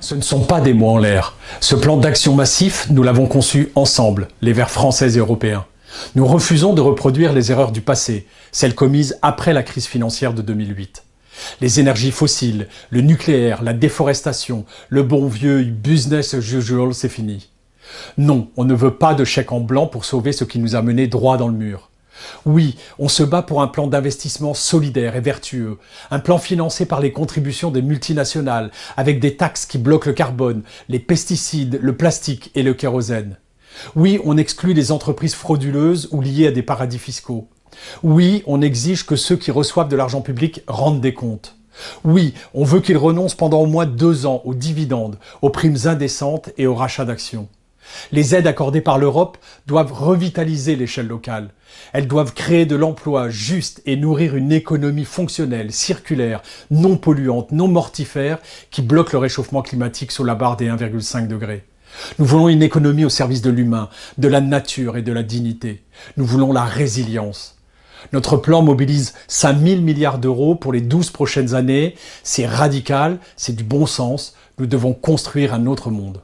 Ce ne sont pas des mots en l'air. Ce plan d'action massif, nous l'avons conçu ensemble, les Verts français et européens. Nous refusons de reproduire les erreurs du passé, celles commises après la crise financière de 2008. Les énergies fossiles, le nucléaire, la déforestation, le bon vieux business as usual, c'est fini. Non, on ne veut pas de chèque en blanc pour sauver ce qui nous a menés droit dans le mur. Oui, on se bat pour un plan d'investissement solidaire et vertueux, un plan financé par les contributions des multinationales, avec des taxes qui bloquent le carbone, les pesticides, le plastique et le kérosène. Oui, on exclut les entreprises frauduleuses ou liées à des paradis fiscaux. Oui, on exige que ceux qui reçoivent de l'argent public rendent des comptes. Oui, on veut qu'ils renoncent pendant au moins deux ans aux dividendes, aux primes indécentes et aux rachats d'actions. Les aides accordées par l'Europe doivent revitaliser l'échelle locale. Elles doivent créer de l'emploi juste et nourrir une économie fonctionnelle, circulaire, non polluante, non mortifère, qui bloque le réchauffement climatique sous la barre des 1,5 degrés. Nous voulons une économie au service de l'humain, de la nature et de la dignité. Nous voulons la résilience. Notre plan mobilise 5 000 milliards d'euros pour les 12 prochaines années. C'est radical, c'est du bon sens. Nous devons construire un autre monde.